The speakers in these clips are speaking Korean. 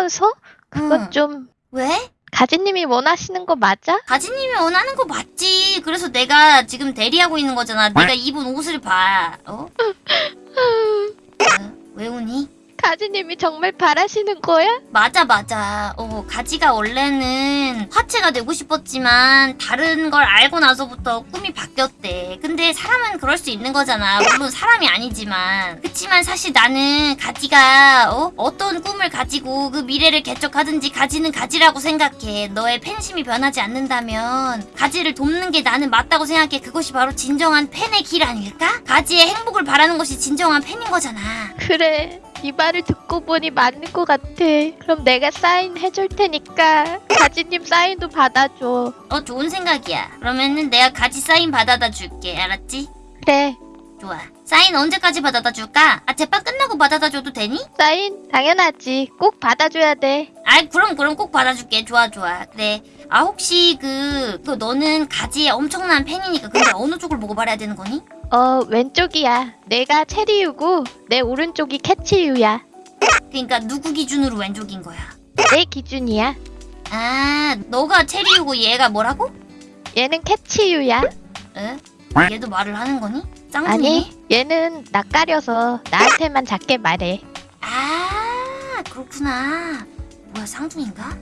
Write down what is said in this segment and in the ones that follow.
하면서 그건 응. 좀 왜? 가지님이 원하시는 거 맞아? 가지님이 원하는 거 맞지. 그래서 내가 지금 대리하고 있는 거잖아. 내가 입은 옷을 봐. 어? 어, 왜 우니? 가지님이 정말 바라시는 거야? 맞아 맞아 어 가지가 원래는 화채가 되고 싶었지만 다른 걸 알고 나서부터 꿈이 바뀌었대 근데 사람은 그럴 수 있는 거잖아 물론 사람이 아니지만 그치만 사실 나는 가지가 어? 어떤 꿈을 가지고 그 미래를 개척하든지 가지는 가지라고 생각해 너의 팬심이 변하지 않는다면 가지를 돕는 게 나는 맞다고 생각해 그것이 바로 진정한 팬의 길 아닐까? 가지의 행복을 바라는 것이 진정한 팬인 거잖아 그래. 이 말을 듣고 보니 맞는 것 같아. 그럼 내가 사인 해줄 테니까 가지님 사인도 받아줘. 어 좋은 생각이야. 그러면은 내가 가지 사인 받아다 줄게. 알았지? 그래. 좋아. 사인 언제까지 받아다 줄까? 아 재판 끝나고 받아다 줘도 되니? 사인 당연하지. 꼭 받아줘야 돼. 아이 그럼 그럼 꼭 받아줄게. 좋아 좋아. 그래. 아 혹시 그, 그 너는 가지의 엄청난 팬이니까 근데 어느 쪽을 보고 말해야 되는 거니? 어 왼쪽이야. 내가 체리유고 내 오른쪽이 캐치유야. 그러니까 누구 기준으로 왼쪽인 거야? 내 기준이야. 아 너가 체리우고 얘가 뭐라고? 얘는 캐치유야. 에? 얘도 말을 하는 거니? 쌍둥이네? 아니 얘는 낯가려서 나한테만 작게 말해. 아 그렇구나. 뭐야 쌍둥이인가?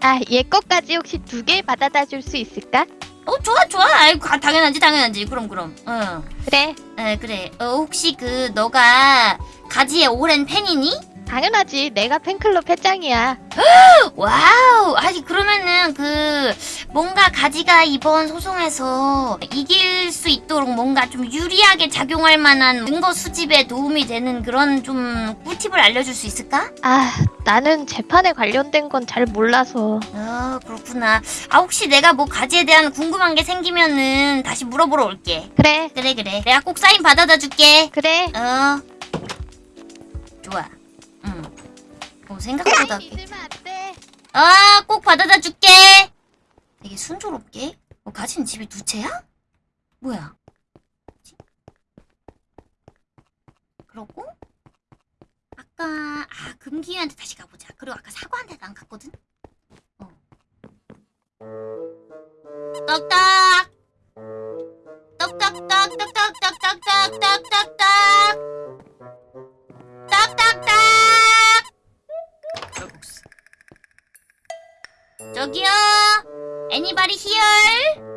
아얘 것까지 혹시 두 개 받아다 줄 수 있을까? 어 좋아 좋아. 아이 가- 당연하지 당연하지. 그럼 그럼. 응. 그래. 에 그래 어, 혹시 그 너가 가지의 오랜 팬이니? 당연하지. 내가 팬클럽 회장이야. 와우 아니 그러면은 그 뭔가 가지가 이번 소송에서 이길 수 있도록 뭔가 좀 유리하게 작용할 만한 증거 수집에 도움이 되는 그런 좀 꿀팁을 알려줄 수 있을까? 아 나는 재판에 관련된 건 잘 몰라서. 어 그렇구나 아 혹시 내가 뭐 가지에 대한 궁금한 게 생기면은 다시 물어보러 올게 그래. 그래 그래 내가 꼭 사인 받아다 줄게 그래. 어 좋아 응 어, 생각보다. 아, 꼭 받아다 줄게. 되게 순조롭게. 어, 가진 집이 두 채야? 뭐야? 그러고 아까 아 금기한테 다시 가보자. 그리고 아까 사과한테도 안 갔거든. 어. 떡딱. 떡떡 떡 떡떡떡 떡떡떡 떡떡떡. 칼국 저기요. 애니바리 히얼.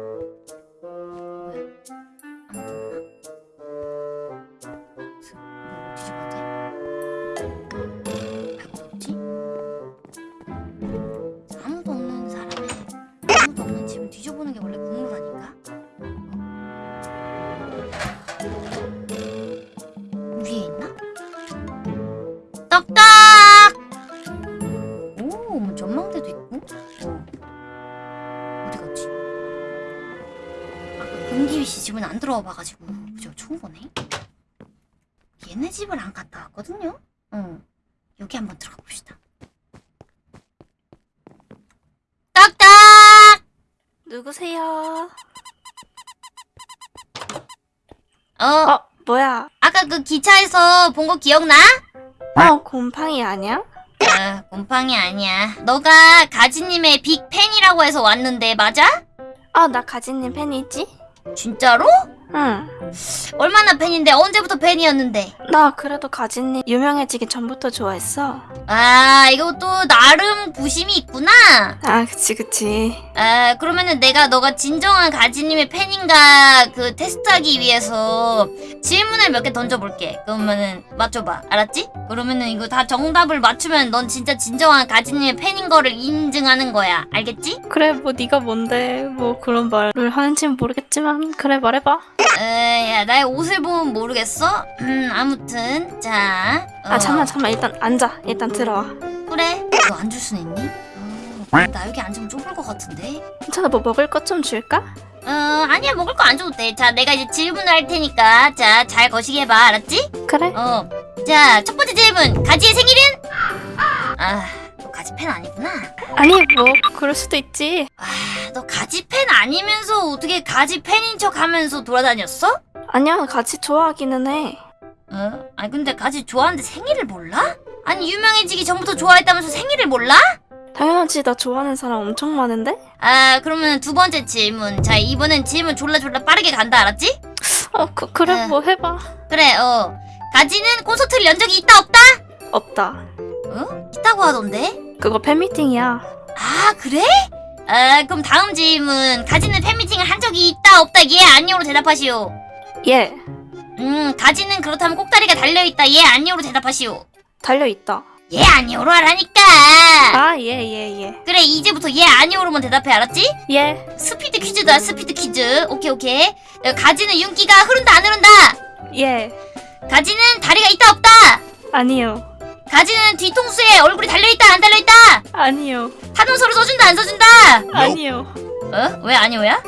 와 봐가지고 그죠 처음 보네. 얘네 집을 안 갔다 왔거든요. 어. 여기 한번 들어가 봅시다. 떡떡! 누구세요? 어, 어, 뭐야? 아까 그 기차에서 본 거 기억나? 어, 곰팡이 아니야? 아, 곰팡이 아니야. 너가 가지님의 빅 팬이라고 해서 왔는데 맞아? 어, 나 가진님 팬이지? 진짜로? 응. 얼마나 팬인데 언제부터 팬이었는데? 나 그래도 가진님 유명해지기 전부터 좋아했어. 아 이것도 나름 부심이 있구나. 아, 그치, 그치. 아 그러면은 내가 너가 진정한 가지님의 팬인가 그 테스트하기 위해서 질문을 몇 개 던져볼게. 그러면은 맞춰봐. 알았지? 그러면은 이거 다 정답을 맞추면 넌 진짜 진정한 가지님의 팬인 거를 인증하는 거야. 알겠지? 그래, 뭐 네가 뭔데 뭐 그런 말을 하는지는 모르겠지만 그래, 말해봐. 에야 나의 옷을 보면 모르겠어? 음 아무튼 자. 어, 아, 잠만, 잠만. 일단 앉아. 일단 들어와. 그래. 너 앉을 순 있니? 어, 나 여기 앉으면 좁을 것 같은데. 괜찮아, 뭐 먹을 것 좀 줄까? 어 아니야 먹을 거 안 줘도 돼. 자 내가 이제 질문을 할 테니까 자 잘 거시게 봐 알았지? 그래? 어. 자 첫 번째 질문 가지의 생일은? 아 너 가지 팬 아니구나. 아니, 뭐 그럴 수도 있지. 아너 가지 팬 아니면서 어떻게 가지 팬인 척 하면서 돌아다녔어? 아니야, 같이 좋아하기는 해. 어? 아니 근데 가지 좋아하는데 생일을 몰라? 아니 유명해지기 전부터 좋아했다면서 생일을 몰라? 당연하지 나 좋아하는 사람 엄청 많은데? 아 그러면 두 번째 질문 자 이번엔 질문 졸라 졸라 빠르게 간다 알았지? 어 그, 그래 네. 뭐 해봐 그래 어 가지는 콘서트를 연 적이 있다 없다? 없다 어? 있다고 하던데? 그거 팬미팅이야. 아 그래? 아 그럼 다음 질문. 가지는 팬미팅을 한 적이 있다 없다 예 아니오로 대답하시오. 예. 음 가지는 그렇다면 꼭다리가 달려있다 예 아니오로 대답하시오. 달려있다. 예 아니오로 하라니까. 아예 예예. 그래 이제부터 예 아니오로만 대답해 알았지? 예. 스피드 퀴즈다 스피드 퀴즈. 오케이 오케이. 어, 가지는 윤기가 흐른다 안 흐른다? 예. 가지는 다리가 있다 없다? 아니요 가지는 뒤통수에 얼굴이 달려있다 안 달려있다 아니요 탄원서를 써준다 안 써준다 아니요 어? 왜 아니오야?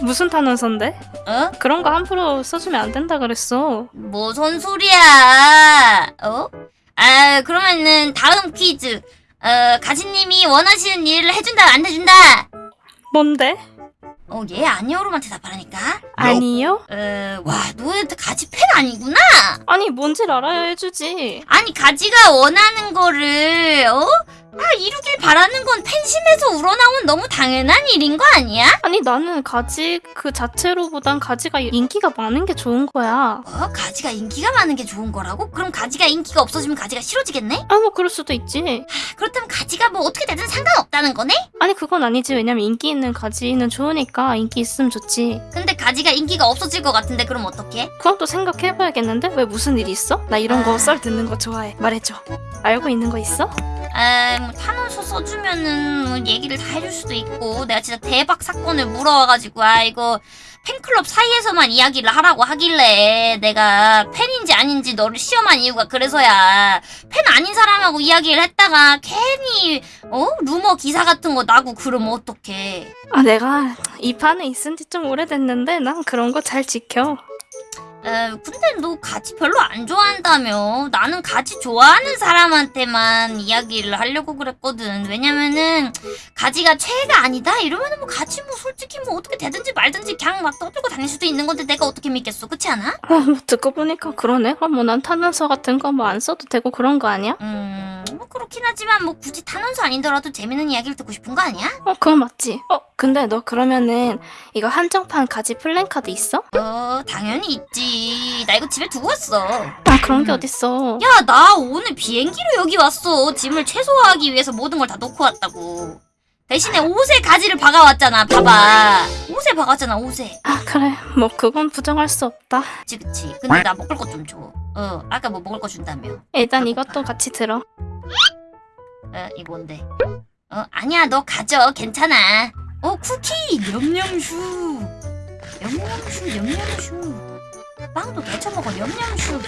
무슨 탄원서인데? 어? 그런 거 함부로 써주면 안 된다 그랬어 뭐선 소리야 어? 아 그러면은 다음 퀴즈 어 가지님이 원하시는 일을 해준다 안 해준다 뭔데? 어 얘 아니오로만 대답하라니까 아니요? 어와너 가지 팬 아니구나 아니 뭔지를 알아야 해주지 아니 가지가 원하는 거를 어? 아 이루길 바라는 건 팬심에서 우러나온 너무 당연한 일인 거 아니야? 아니 나는 가지 그 자체로보단 가지가 인기가 많은 게 좋은 거야 뭐 가지가 인기가 많은 게 좋은 거라고? 그럼 가지가 인기가 없어지면 가지가 싫어지겠네? 아 뭐 그럴 수도 있지 그렇다면 가지가 뭐 어떻게 되든 상관없다는 거네? 아니 그건 아니지 왜냐면 인기 있는 가지는 좋으니까 인기 있으면 좋지 근데 가지가 인기가 없어질 것 같은데 그럼 어떡해? 그건 또 생각해봐야겠는데 왜 무슨 일이 있어? 나 이런 아. 거썰 듣는 거 좋아해 말해줘 알고 있는 거 있어? 아, 뭐 탄원서 써주면은 뭐 얘기를 다 해줄 수도 있고 내가 진짜 대박 사건을 물어와가지고 아 이거 팬클럽 사이에서만 이야기를 하라고 하길래 내가 팬인지 아닌지 너를 시험한 이유가 그래서야 팬 아닌 사람하고 이야기를 했다가 괜히 어? 루머 기사 같은 거 나고 그러면 어떡해? 아 내가 이 판에 있은 지 좀 오래됐는데 난 그런 거 잘 지켜 에, 근데 너 가지 별로 안 좋아한다며. 나는 가지 좋아하는 사람한테만 이야기를 하려고 그랬거든. 왜냐면은 가지가 최애가 아니다? 이러면은 뭐 가지 뭐 솔직히 뭐 어떻게 되든지 말든지 그냥 막 떠들고 다닐 수도 있는 건데 내가 어떻게 믿겠어. 그렇지 않아? 아, 뭐 듣고 보니까 그러네. 아, 뭐난 탄원서 같은 거 뭐 안 써도 되고 그런 거 아니야? 음, 뭐 그렇긴 하지만 뭐 굳이 탄원서 아니더라도 재밌는 이야기를 듣고 싶은 거 아니야? 어, 그건 맞지. 어, 근데 너 그러면은 이거 한정판 가지 플랜카드 있어? 어, 당연히 있지. 나 이거 집에 두고 왔어. 아, 그런 게 음. 어딨어. 야, 나 오늘 비행기로 여기 왔어. 짐을 최소화하기 위해서 모든 걸 다 놓고 왔다고. 대신에 옷에 가지를 박아왔잖아. 봐봐. 옷에 박았잖아, 옷에. 아, 그래. 뭐 그건 부정할 수 없다. 그치, 그치. 근데 나 먹을 것 좀 줘. 어, 아까 뭐 먹을 거 준다며. 일단 이것도 같이 들어. 어, 이 뭔데? 어, 아니야, 너 가져. 괜찮아. 어, 쿠키! 냠냠슈. 냠냠슈, 냠냠슈. 빵도 데쳐 먹어, 냠냠슈.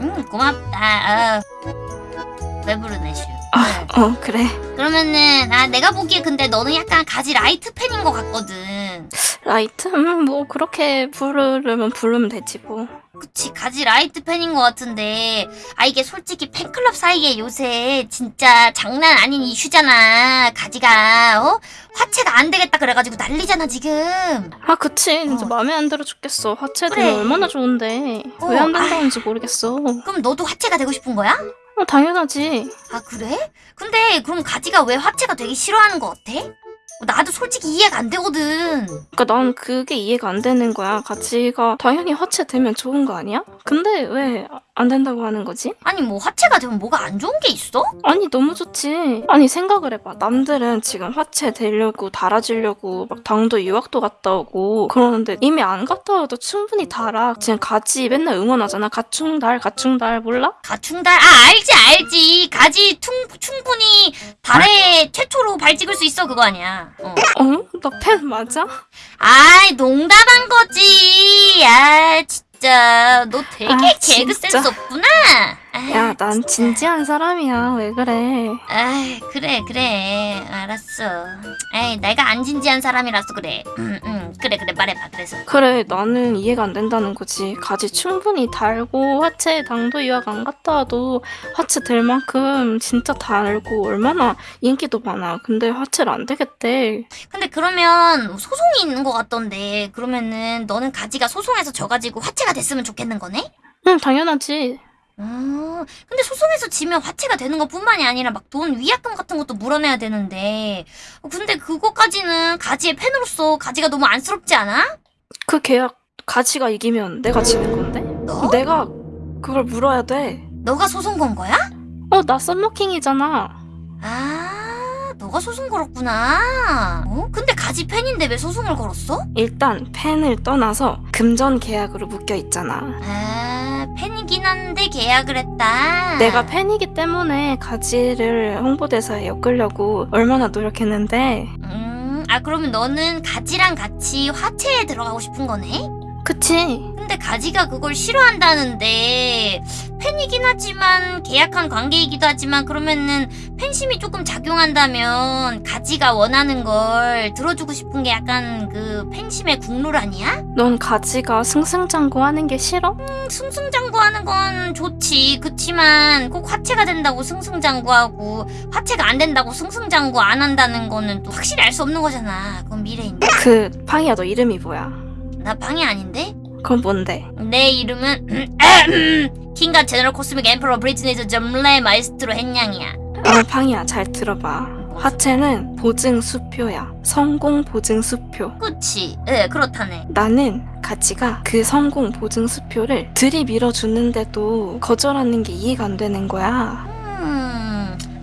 음, 고맙다. 어. 배부르네, 슈. 아, 어. 어, 그래. 그러면은 아 내가 보기에 근데 너는 약간 가지 light 팬인 것 같거든. Light? 음, 뭐 그렇게 부르려면 부르면 되지 뭐. 그치 가지 light 팬인 것 같은데 아 이게 솔직히 팬클럽 사이에 요새 진짜 장난 아닌 이슈잖아. 가지가 어 화채가 안 되겠다 그래가지고 난리잖아 지금. 아, 그치. 진짜 어. 마음에 안 들어 죽겠어. 화채 그래. 되면 얼마나 좋은데. 어, 왜안 된다는지 모르겠어. 그럼 너도 화채가 되고 싶은 거야? 어, 당연하지. 아 그래? 근데 그럼 가지가 왜 화채가 되기 싫어하는 것 같아? 나도 솔직히 이해가 안 되거든. 그니까 난 그게 이해가 안 되는 거야. 가치가 당연히 화채 되면 좋은 거 아니야? 근데 왜안 된다고 하는 거지? 아니 뭐 화채가 되면 뭐가 안 좋은 게 있어? 아니 너무 좋지. 아니 생각을 해봐. 남들은 지금 화채 되려고 달아주려고 막 당도 유학도 갔다 오고 그러는데 이미 안 갔다 와도 충분히 달아. 지금 가지 맨날 응원하잖아. 가충달 가충달 몰라? 가충달 아 알지 알지 가지 퉁, 충분히 달에 최초로 발 찍을 수 있어 그거 아니야 어. 어? 너 팬 맞아? 아이 농담한 거지 아 진짜 너 되게 아, 개그 진짜. 센스 없구나 야 난. 진지한 사람이야. 왜 그래? 아이 그래 그래. 알았어. 에이 내가 안 진지한 사람이라서 그래. 응응. 그래 그래. 말해봐 그래서. 그래 나는 이해가 안 된다는 거지. 가지 충분히 달고 화채 당도 유학 안 갔다 와도 화채 될 만큼 진짜 달고 얼마나 인기도 많아. 근데 화채를 안 되겠대. 근데 그러면 소송이 있는 것 같던데. 그러면은 너는 가지가 소송해서 져가지고 화채가 됐으면 좋겠는 거네? 응 당연하지 어, 근데 소송에서 지면 화채가 되는 것 뿐만이 아니라 막 돈 위약금 같은 것도 물어내야 되는데. 어, 근데 그거까지는 가지의 팬으로서 가지가 너무 안쓰럽지 않아? 그 계약 가지가 이기면 내가 지는 건데? 너? 내가 그걸 물어야 돼. 너가 소송 건 거야? 어, 나 썸머킹이잖아. 아, 너가 소송 걸었구나. 어? 근데 가지 팬인데 왜 소송을 걸었어? 일단 팬을 떠나서 금전 계약으로 묶여 있잖아. 아, 팬이긴 한데 계약을 했다. 내가 팬이기 때문에 가지를 홍보대사에 엮으려고 얼마나 노력했는데 음, 아 그러면 너는 가지랑 같이 화채에 들어가고 싶은 거네? 그치? 근데 가지가 그걸 싫어한다는데 팬이긴 하지만 계약한 관계이기도 하지만 그러면은 팬심이 조금 작용한다면 가지가 원하는 걸 들어주고 싶은 게 약간 그 팬심의 국룰 아니야? 넌 가지가 승승장구하는 게 싫어? 음, 승승장구하는 건 좋지 그치만 꼭 화채가 된다고 승승장구하고 화채가 안 된다고 승승장구 안 한다는 거는 또 확실히 알 수 없는 거잖아 그건 미래인데 그 팡이야 너 이름이 뭐야? 나 방이 아닌데? 그건 뭔데? 내 이름은 King God General Cosmic Emperor 브리트니즈 점레 마에스트로 햇냥이야. 어 팡이야. 잘 들어봐. 화채는 보증 수표야. 성공 보증 수표. 그치. 예 그렇다네. 나는 가치가 그 성공 보증 수표를 들이밀어 주는데도 거절하는 게 이해가 안 되는 거야. 음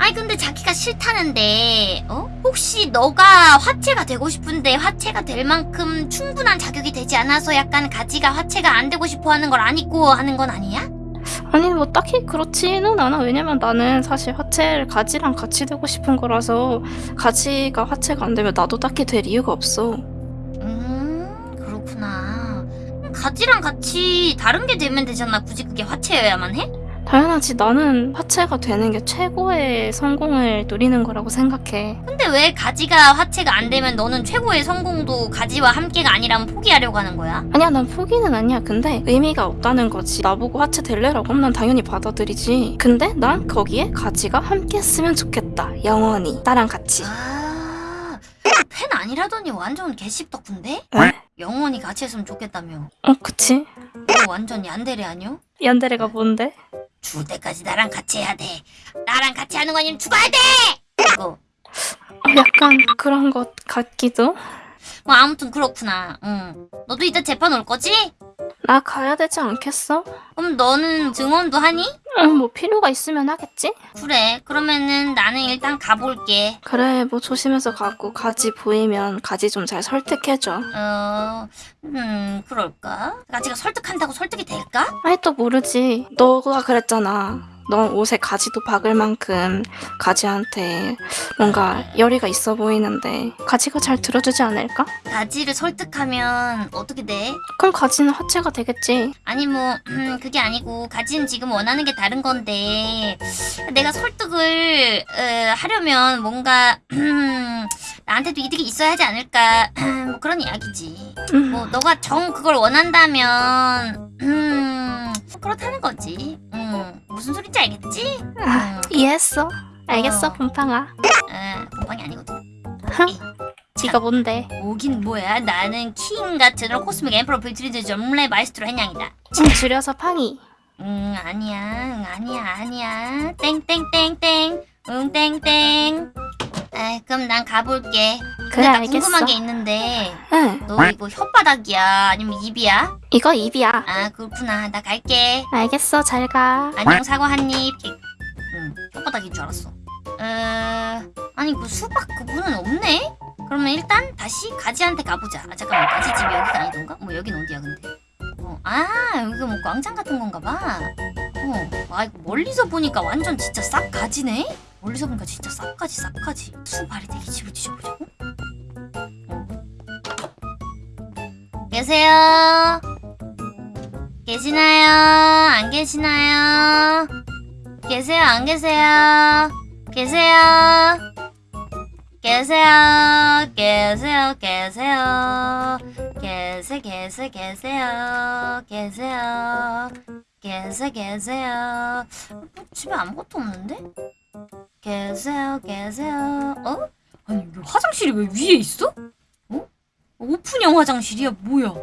아니 근데 자기가 싫다는데 어? 혹시 너가 화채가 되고 싶은데 화채가 될 만큼 충분한 자격이 되지 않아서 약간 가지가 화채가 안 되고 싶어 하는 걸안 입고 하는 건 아니야? 아니 뭐 딱히 그렇지는 않아 왜냐면 나는 사실 화채를 가지랑 같이 되고 싶은 거라서 가지가 화채가 안 되면 나도 딱히 될 이유가 없어 음 그렇구나 가지랑 같이 다른 게 되면 되잖아 굳이 그게 화채여야만 해? 당연하지 나는 화채가 되는 게 최고의 성공을 누리는 거라고 생각해 근데 왜 가지가 화채가 안 되면 너는 최고의 성공도 가지와 함께가 아니라면 포기하려고 하는 거야? 아니야 난 포기는 아니야 근데 의미가 없다는 거지 나보고 화채 될래라고 하면 난 당연히 받아들이지 근데 난 거기에 가지가 함께 했으면 좋겠다 영원히 나랑 같이 아, 팬 아니라더니 완전 개씹 덕분데? 에? 영원히 같이 했으면 좋겠다며. 어 그치 너 완전 얀데레 아니요? 얀데레가 뭔데? 죽을 때까지 나랑 같이 해야 돼. 나랑 같이 하는 거 아니면 죽어야 돼! 어, 약간 그런 것 같기도 뭐 아무튼 그렇구나. 응. 너도 이따 재판 올 거지? 나 가야 되지 않겠어? 그럼 너는 증언도 하니? 응, 뭐 필요가 있으면 하겠지? 그래. 그러면은 나는 일단 가볼게. 그래, 뭐 조심해서 가고 가지 보이면 가지 좀 잘 설득해줘. 어, 음, 그럴까? 가지가 설득한다고 설득이 될까? 아니 또 모르지. 너가 그랬잖아. 넌 옷에 가지도 박을 만큼 가지한테 뭔가 열의가 있어 보이는데 가지가 잘 들어주지 않을까? 가지를 설득하면 어떻게 돼? 그럼 가지는 화채가 되겠지. 아니 뭐 음, 그게 아니고 가지는 지금 원하는 게 다른 건데 내가 설득을 어, 하려면 뭔가 음, 나한테도 이득이 있어야 하지 않을까 뭐 그런 이야기지 음, 뭐 너가 정 그걸 원한다면 음 그렇다는 거지 음 무슨 소린지 알겠지? 아, 이해했어. 알겠어, 어. 곰팡아. 에 공방이 아니거든 네가 뭔데? 오긴 뭐야 나는 King God General Cosmic Emperor 빌트리즈 점레 마에스트로 햇냥이다 좀 줄여서 팡이. 응 아니야 응 아니야 아니야 땡땡땡땡 응 땡땡 아 그럼 난 가볼게 그래, 나 알겠어. 궁금한 게 있는데 응, 너 이거 혓바닥이야 아니면 입이야? 이거 입이야. 아 그렇구나 나 갈게 알겠어, 잘 가. 안녕 사과 한 입 응 혓바닥인 줄 알았어 어... 아니 그 수박 그분은 없네? 그러면 일단 다시 가지한테 가보자 아 잠깐만 가지 집이 여기가 아니던가? 뭐 여긴 어디야 근데 어, 아 여기가 뭐 광장 같은 건가 봐 어, 아 이거 멀리서 보니까 완전 진짜 싹 가지네? 멀리서 보니까 진짜 싹 가지 싹 가지 수발이 되게 집을 뒤져보자고? 계세요? 계시나요? 안 계시나요? 계세요? 안 계세요? 계세요? 계세요? 계세요? 계세요? 계세 계세 계세요? 계세요? 계세 계세요? 뭐, 집에 아무것도 없는데? 계세요? 계세요? 어? 아니 왜 화장실이 왜 위에 있어? 어? 오픈형 화장실이야 뭐야?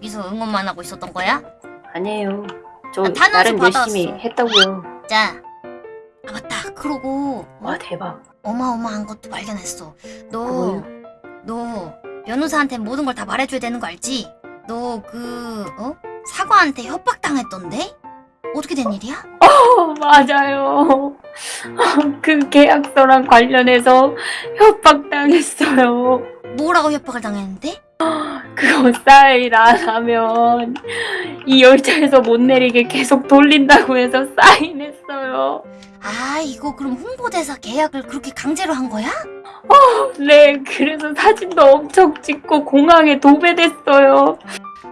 여기서 응원만 하고 있었던 거야? 아니에요. 저 아, 나름. 열심히 했다고요. 자, 아 맞다. 그러고 와 대박. 어마어마한 것도 발견했어. 너, 뭐요? 너 변호사한테 모든 걸 다 말해줘야 되는 거 알지? 너 그, 어? 사과한테 협박당했던데? 어떻게 된 일이야? 어, 맞아요. 그 계약서랑 관련해서 협박당했어요. 뭐라고 협박을 당했는데? 그거 안 하면 이 열차에서 못 내리게 계속 돌린다고 해서 사인했어요. 아, 이거 그럼 홍보대사 계약을 그렇게 강제로 한 거야? 네, 그래서 사진도 엄청 찍고 공항에 도배됐어요.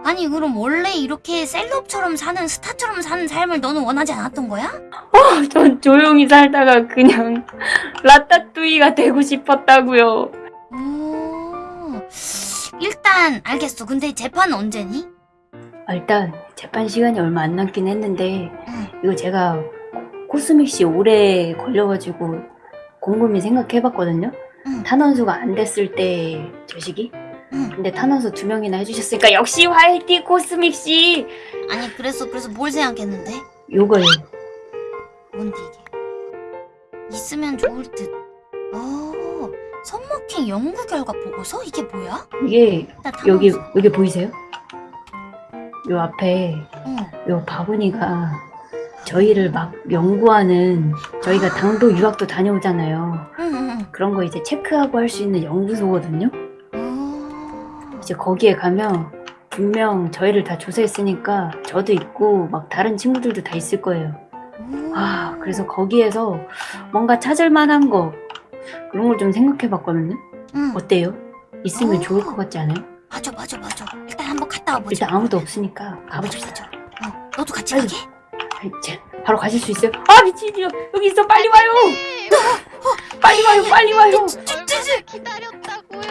아니, 그럼 원래 이렇게 셀럽처럼 사는, 스타처럼 사는 삶을 너는 원하지 않았던 거야? 전 조용히 살다가 그냥 라따뚜이가 되고 싶었다고요. 오, 일단 알겠어. 근데 재판은 언제니? 아, 일단 재판 시간이 얼마 안 남긴 했는데 응. 이거 제가 코스믹 씨 오래 걸려가지고 곰곰이 생각해봤거든요. 응. 탄원수가 안 됐을 때저 시기. 응. 근데 탄원수 두 명이나 해주셨으니까 역시 화이팅 코스믹 씨. 아니, 그래서, 그래서 뭘 생각했는데? 요거요. 뭔데 이게? 있으면 좋을 듯. 어, 손먹힌 연구 결과 보고서? 이게 뭐야? 이게 나 여기. 여기 보이세요? 요 앞에 응. 요 바구니가 저희를 막 연구하는 저희가 당도 유학도 다녀오잖아요. 응, 응, 그런 거 이제 체크하고 할 수 있는 연구소거든요. 응. 오. 이제 거기에 가면 분명 저희를 다 조사했으니까 저도 있고 막 다른 친구들도 다 있을 거예요. 오. 아, 그래서 거기에서 뭔가 찾을 만한 거 그런 걸 좀 생각해 봤거든요. 응. 어때요? 있으면 어. 좋을 것 같지 않아요? 맞아, 맞아, 맞아. 일단 한번 갔다 와보자. 일단 아무도 없으니까 가보십시오. 어, 너도 같이 아이고. 가게? 제, 바로 가실 수 있어요? 아, 미친이요. 여기 있어. 빨리 와요. 빨리 와요. 빨리 와요. 기다렸다고요.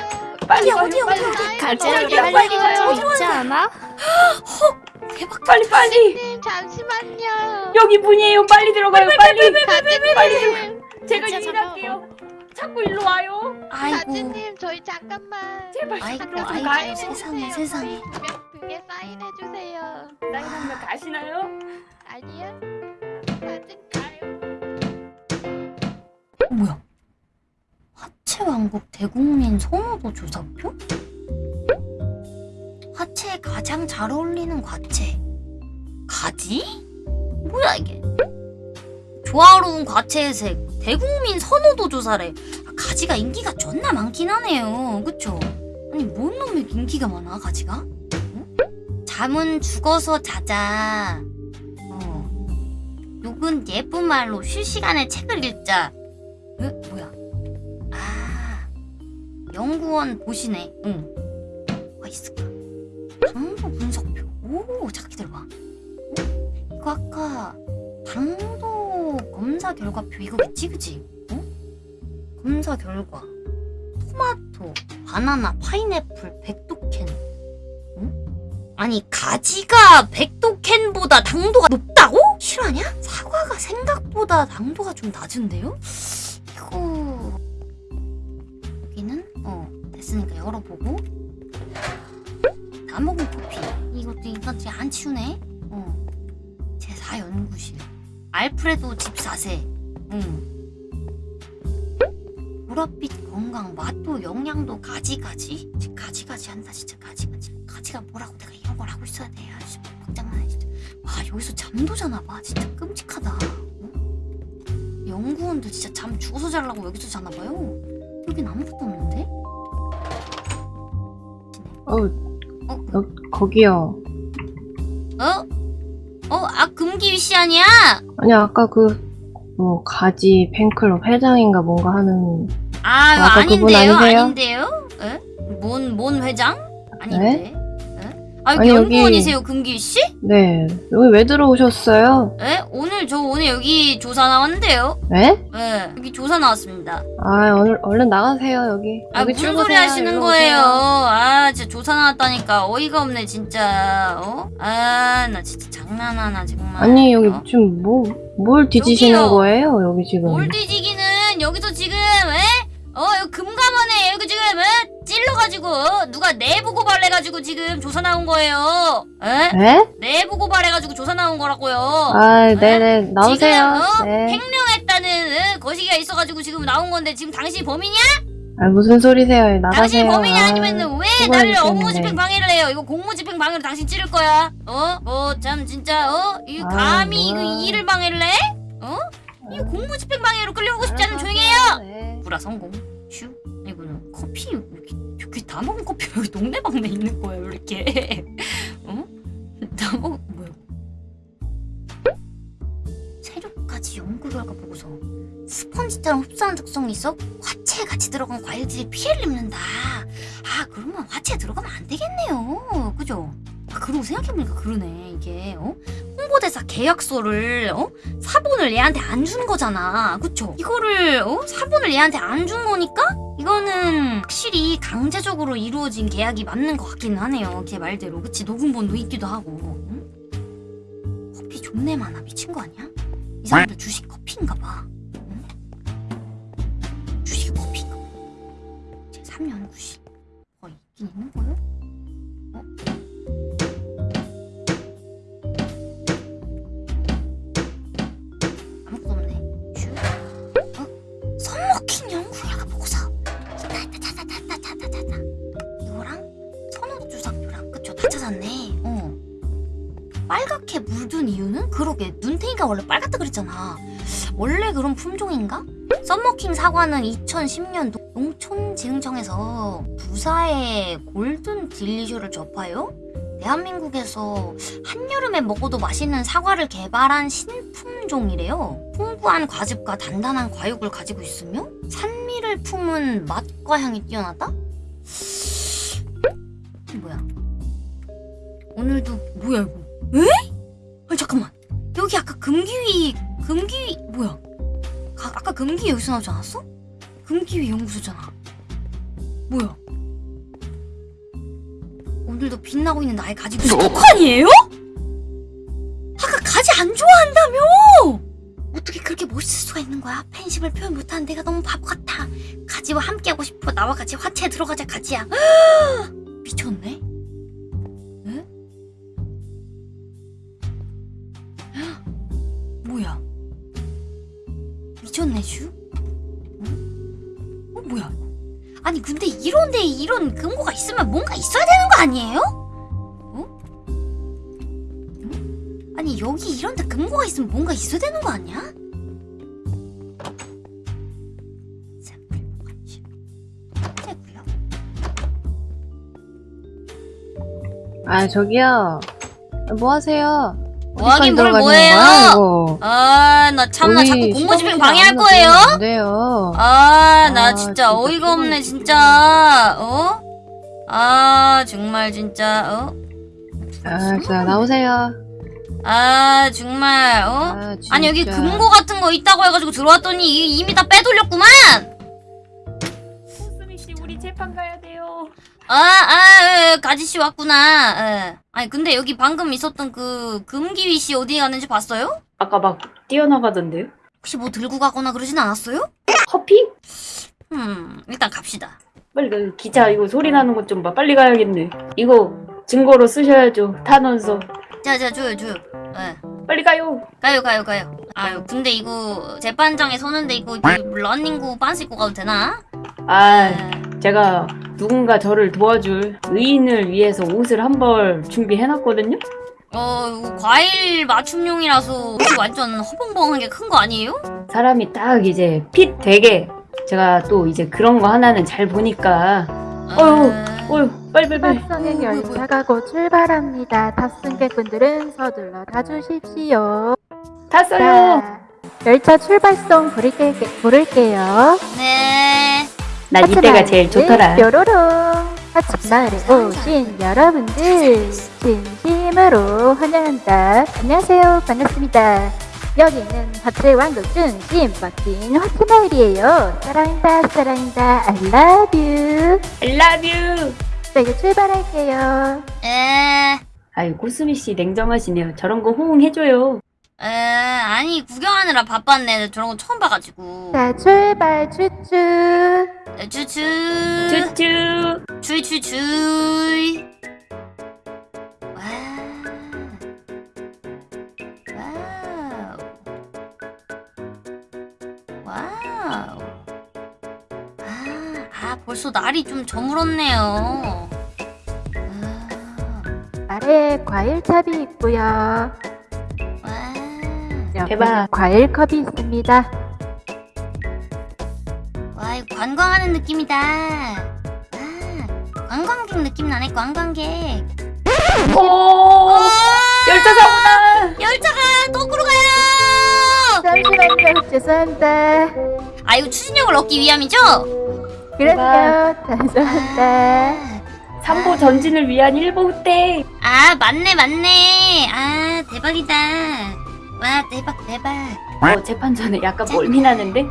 빨리 어디야, 와요. 어디야, 빨리 어디야, 와요. 어디야? 가지를 어디야, 빨리 빨리 와요. 있지 않아? 대박. 빨리 빨리. 님 잠시만요. 여기 문이에요. 빨리 들어가요. 빨리. 가지님, 빨리 들어가요. 제가 유인할게요. 자꾸 일로 와요. 아이고. 가지님 저희 잠깐만. 제발 아이고, 잠깐 좀 아이고, 가요. 세상에, 세상에. 등에 사인해 주세요. 사인하면 가시나요? 아니요. 가지님. 어, 뭐야? 화채 왕국 대국민 선호도 조사표? 화채에 가장 잘 어울리는 과채. 가지? 뭐야 이게? 조화로운 과채의 색. 대국민 선호도 조사래. 아, 가지가 인기가 존나 많긴 하네요. 그쵸? 아니 뭔 놈의 인기가 많아 가지가? 응? 잠은 죽어서 자자. 어. 욕은 예쁜 말로 쉴 시간에 책을 읽자. 에? 뭐야? 아, 연구원 보시네. 응. 뭐가 있을까? 당도 분석표. 오, 잠깐 기다려봐. 어? 이거 아까 당도 검사 결과표 이거겠지, 그지? 어? 검사 결과. 토마토, 바나나, 파인애플, 백도캔. 응? 아니, 가지가 백도캔보다 당도가 높다고? 실화냐? 사과가 생각보다 당도가 좀 낮은데요? 이거 여기는 어 됐으니까 열어보고 다 먹은 커피 이것도 이것도 안 치우네 어 제4 연구실 알프레도 집사세 응 보랏빛 건강 맛도 영양도 가지가지 가지가지 한다 진짜 가지가지 가지가 뭐라고 내가 이런 걸 하고 있어야 돼 아씨 박장난해 진짜 와 여기서 잠도 자나 봐 진짜 끔찍하다 어? 연구원도 진짜 잠 죽어서 자려고 여기서 자나 봐요. 여긴 아무것도 없는데? 어, 어? 여, 거기요. 아 금기휘 씨 아니야? 아니, 아까 그, 뭐, 가지 팬클럽 회장인가 뭔가 하는, 아 그분 아닌데요? 아닌데요? 에? 뭔, 뭔 회장? 아닌데? 에? 아 여기 아니, 여기- 연구원이세요 금기 씨? 네. 여기 왜 들어오셨어요? 에? 오늘 저 오늘 여기 조사 나왔는데요. 네? 예, 여기 조사 나왔습니다. 아, 오늘 얼른 나가세요, 여기. 아 여기 무슨. 소리 하시는 거예요? 오세요. 아 진짜 조사 나왔다니까 어이가 없네 진짜. 어? 아나 진짜 장난하나 정말. 아니, 여기 어? 지금 뭐, 뭘 뒤지시는 여기요. 거예요, 여기 지금? 뭘 뒤지기는 여기서 지금 에? 어 여기 금감원에 여기 지금 에? 찔러가지고 어? 누가 내부 고발해가지고 지금 조사 나온 거예요. 에? 네? 내부 고발해가지고 조사 나온 거라고요. 아, 네네. 나오세요. 지금, 어? 네. 횡령했다는 에? 거시기가 있어가지고 지금 나온 건데 지금 당신 범인이야? 아, 무슨 소리세요? 나가세요. 당신 범인이 아, 아니면 왜. 나를 업무집행 방해를 해요? 이거 공무집행 방해로 당신 찌를 거야. 어? 뭐 참 진짜 어? 이 아, 감히 뭐야. 그 일을 방해를 해? 어? 이 공무집행 방해로 끌려오고 싶지 않으면 조용히 해요. 네. 불화 성공. 슈. 이거는 커피 이렇게 다 먹은 커피 여기 동네방네 있는 거예요 이렇게. 어? 다 먹. 뭐야? 체류까지 연구 결과 보고서 스펀지처럼 흡수하는 특성이 있어 화채에 같이 들어간 과일들이 피해를 입는다. 아 그러면 화채에 들어가면 안 되겠네요. 그죠? 아 그러고 생각해보니까 그러네 이게 어? 홍보대사 계약서를 어? 사본을 얘한테 안 준 거잖아. 그쵸? 이거를 어? 사본을 얘한테 안 준 거니까 이거는 확실히 강제적으로 이루어진 계약이 맞는 것 같기는 하네요. 걔 말대로. 그치? 녹음본도 있기도 하고. 응? 커피 존내 많아. 미친 거 아니야? 이 사람들 주식 커피인가 봐. 응? 주식 커피인가 봐. 제 3년 구실. 어, 있긴 있는 거요? 눈탱이가 원래 빨갛다 그랬잖아. 원래 그런 품종인가? 썬머킹 사과는 2010년 농촌지능청에서 부사의 골든 딜리쇼를 접하여 대한민국에서 한여름에 먹어도 맛있는 사과를 개발한 신품종이래요. 풍부한 과즙과 단단한 과육을 가지고 있으며 산미를 품은 맛과 향이 뛰어나다? 뭐야? 오늘도 뭐야 이거? 에? 아니 잠깐만 여기 아까 금기위 금기위 뭐야? 가- 아까 금기위 여기서 나오지 않았어? 금기위 연구소잖아. 뭐야? 오늘도 빛나고 있는 나의 가지 독한이에요? 아까 가지 안 좋아한다며? 어떻게 그렇게 멋있을 수가 있는 거야? 팬심을 표현 못하는 내가 너무 바보 같아. 가지와 함께하고 싶어. 나와 같이 화채에 들어가자 가지야. 미쳤네? 미쳤네 슈? 어? 어 뭐야? 아니 근데 이런데 이런 근거가 있으면 뭔가 있어야 되는 거 아니에요? 어? 응? 아니 여기 이런 데 근거가 있으면 뭔가 있어야 되는 거 아니야? 아, 저기요. 뭐 하세요? 뭐 하긴 뭘 이거? 아나 참나 자꾸 공무집행 시범 방해할 거예요? 들어가면 안 돼요. 아, 나 아, 진짜 어이가 없네, 진짜. 어? 아, 정말 진짜, 어? 아, 자, 나오세요. 아, 정말, 어? 아. 아니, 여기 금고 같은 거 있다고 해가지고 들어왔더니 이- 이미 다 빼돌렸구만! 수미 씨 우리 재판 가야 돼요. 아, 아, 에, 가지씨 왔구나. 에. 아니, 근데 여기 방금 있었던 그 금기위 씨 어디 갔는지 봤어요? 아까 막 뛰어나가던데요? 혹시 뭐 들고 가거나 그러진 않았어요? 커피? 음, 일단 갑시다. 빨리 가. 기자 이거 소리 나는 것 좀 봐. 빨리 가야겠네. 이거 증거로 쓰셔야죠. 탄원서. 자, 자, 줘요, 줘요. 예. 빨리 가요. 가요 가요 가요 아유 근데 이거 재판장에 서는데 이거 이 러닝구 빤스 입고 가도 되나? 아 네. 제가 누군가 저를 도와줄 의인을 위해서 옷을 한 벌 준비해놨거든요. 어 과일 맞춤용이라서 옷이 완전 허벙벙하게 큰 거 아니에요? 사람이 딱 이제 핏 되게 제가 또 이제 그런 거 하나는 잘 보니까 어휴, 아, 어휴 빨리 빨리 빨리. 출발선의 어이구, 어이구. 열차가 곧 출발합니다. 탑승객분들은 서둘러 타주십시오. 탔어요. 자, 열차 출발송 부를게, 부를게요. 네 난 이때가 제일 좋더라. 뾰로롱. 하츠마을에 오신 여러분들 진심으로 환영한다. 안녕하세요. 반갑습니다. 여기는 하츠의 왕국 중심 멋진 하츠마을이에요. 사랑한다 사랑한다 I love you. I love you. 자 이제 출발할게요. 에, 아유 고수미 씨 냉정하시네요. 저런 거 호응해줘요. 에, 아니 구경하느라 바빴네. 저런 거 처음 봐가지고. 자 출발 쭈쭈. 쭈쭈. 와. 와우. 아, 아 벌써 날이 좀 저물었네요. 아, 아래에 과일탑이 있고요. 대박. 과일 컵이 있습니다. 와, 이거 관광하는 느낌이다. 아, 관광객 느낌 나네, 관광객. 오. 열차 사고다. 열차가 거꾸로 가요! 잠시만요. 죄송합니다. 아, 이거 추진력을 얻기 위함이죠? 그럼요. 죄송합니다. 아, 삼보 전진을 위한 일보 때. 아, 맞네, 맞네. 아, 대박이다. 와, 대박, 대박. 어 재판 전에 약간 멀미 나는데.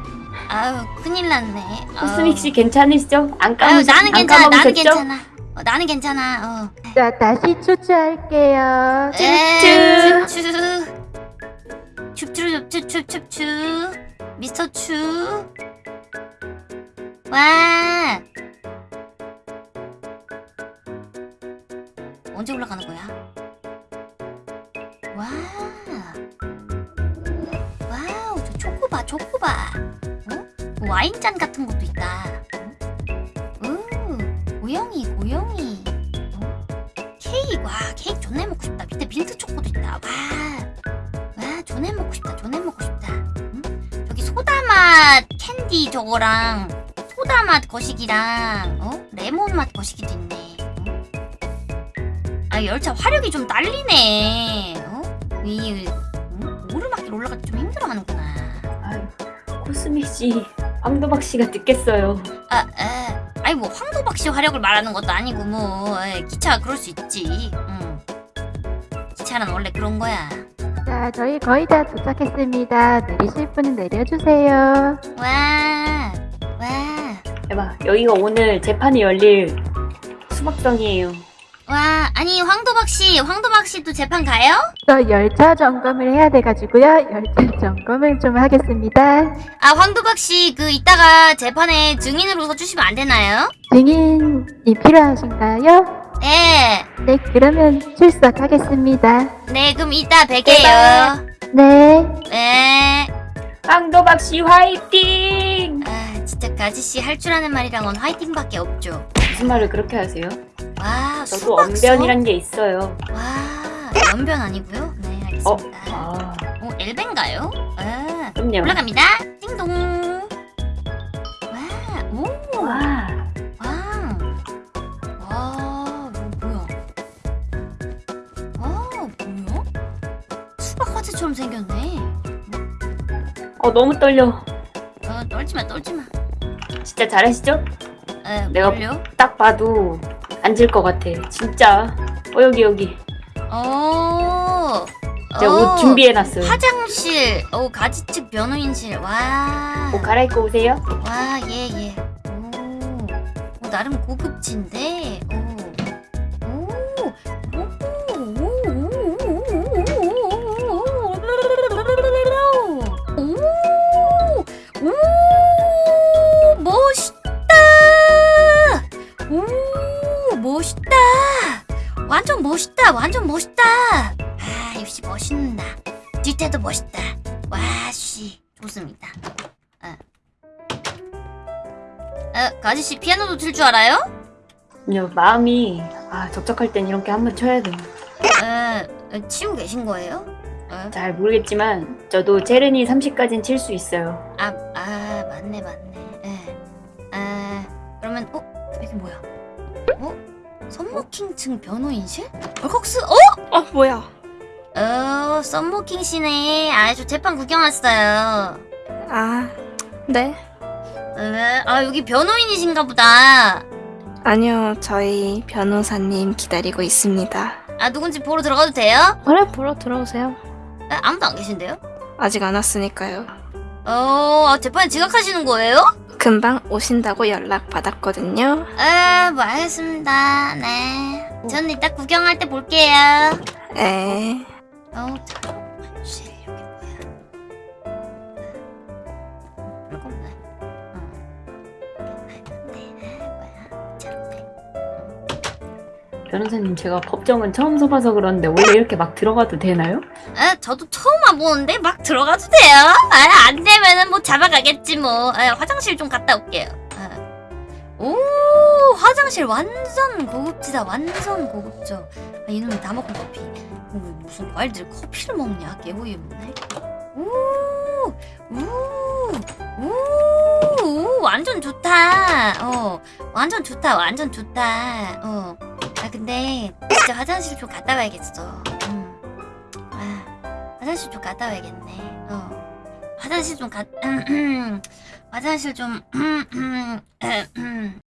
아유, 큰일 났네. 아유. 코스믹 씨 괜찮으시죠? 안 아유, 까무셨 나는 안 괜찮아, 나는? 괜찮아. 어, 나는 괜찮아, 어. 자, 다시 추추할게요. 에, 춥추. 춥추, 춥추, 춥추, 춥추. 미스터 추. 와. 언제 올라가는 거야? 와인잔 같은 것도 있다. 고영이, 고영이. 어? 케이크, 와, 케이크 존나 먹고 싶다. 밑에 민트 초코도 있다. 와. 와, 존나 먹고 싶다. 존나 먹고 싶다. 응? 저기 소다맛 캔디 저거랑 소다맛 거시기랑 어? 레몬맛 거시기도 있네. 어? 아, 열차 화력이 좀 딸리네. 어? 이 응? 오르막길 올라가기 좀 힘들어하는구나. 아유, 코스믹 씨, 황도박 씨가 듣겠어요. 아, 아, 아니 뭐 황도박 씨 화력을 말하는 것도 아니고 뭐 에, 기차가 그럴 수 있지. 응. 기차는 원래 그런 거야. 자, 저희 거의 다 도착했습니다. 내리실 분은 내려주세요. 와, 와, 대박. 여기가 오늘 재판이 열릴 수박성이에요. 와. 아니 황도박 씨, 황도박 씨도 재판 가요? 저 열차 점검을 해야 돼가지고요. 열차 점검을 좀 하겠습니다. 아 황도박 씨 그 이따가 재판에 증인으로 서주시면 안 되나요? 증인이 필요하신가요? 네, 네, 그러면 출석하겠습니다. 네 그럼 이따 뵐게요. 네. 네. 황도박 씨 화이팅! 아 진짜 그 아저씨 할 줄 아는 말이랑은 화이팅밖에 없죠. 무슨 말을 그렇게 하세요? 와, 저도? 언변이란 게 있어요. 와, 연변 아니고요? 네, 어? 알겠습니다. 아, 어, 엘벤가요? 아, 그럼요. 올라갑니다. 띵동. 와, 오, 와, 와, 와, 뭐, 뭐야? 와, 뭐야? 수박 화채처럼 생겼네. 어 너무 떨려. 어, 떨지 마, 떨지 마. 진짜 잘하시죠? 에, 내가- 뭘요? 딱 봐도 앉을 것 같아. 진짜. 어 여기 여기. 어, 제가 어, 옷 준비해놨어요. 화장실, 어, 가지측 변호인실. 와. 옷 갈아입고 오세요. 와, 예, 예. 오, 오 나름 고급진데. 오, 뒷태도 멋있다. 와, 씨, 좋습니다. 에, 그 아저씨 피아노도 칠 줄 알아요? 그냥 마음이 아 적적할 땐 이렇게 한번 쳐야 돼. 에, 에, 치고 계신 거예요? 에? 잘 모르겠지만 저도 체르니 30까지는 칠 수 있어요. 아, 아, 맞네, 맞네. 에, 에, 그러면, 어? 이게 뭐야? 어? 썸머킹층 변호인실? 얼컥스, 어? 어 뭐야? 어, 썸머킹 씨네. 아, 저 재판 구경 왔어요. 아 네. 에, 아, 여기 변호인이신가 보다. 아니요, 저희 변호사님 기다리고 있습니다. 아 누군지 보러 들어가도 돼요? 그래, 보러 들어오세요. 아, 아무도 안 계신데요? 아직 안 왔으니까요. 어 재판에 지각하시는 거예요? 금방 오신다고 연락 받았거든요. 아, 뭐 알겠습니다. 네. 저는 이따 구경할 때 볼게요. 에. 어, 잠깐만. 실 여기 뭐야? 별거 없네. 어. 네? 저런데. 변호사님 제가 법정은 처음 서봐서 그런데 원래 이렇게 막 들어가도 되나요? 아, 저도 처음 와보는데 막 들어가도 돼요? 아, 안 되면은 뭐 잡아가겠지 뭐. 아, 화장실 좀 갔다 올게요. 아. 오, 화장실 완전 고급지다. 완전 고급져. 아, 이놈이 다 먹은 커피. 어, 무슨 과일들 커피를 먹냐? 개호이없네. 오, 우, 우, 우, 완전 좋다. 어, 완전 좋다. 완전 좋다. 어. 아, 근데 진짜 화장실 좀 갔다 와야겠어. 음. 아. 화장실 좀 갔다 와야겠네. 어. 화장실 좀 갔, 화장실 좀,